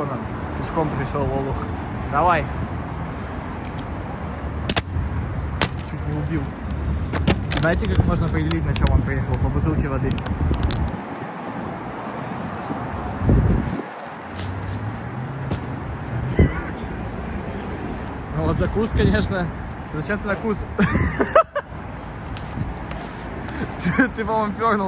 вон он, пешком пришел Олух. Давай. Чуть не убил. Знаете, как можно определить, на чем он приехал? По бутылке воды. Ну вот закус, конечно. Зачем ты на кус? ты по-моему, пернул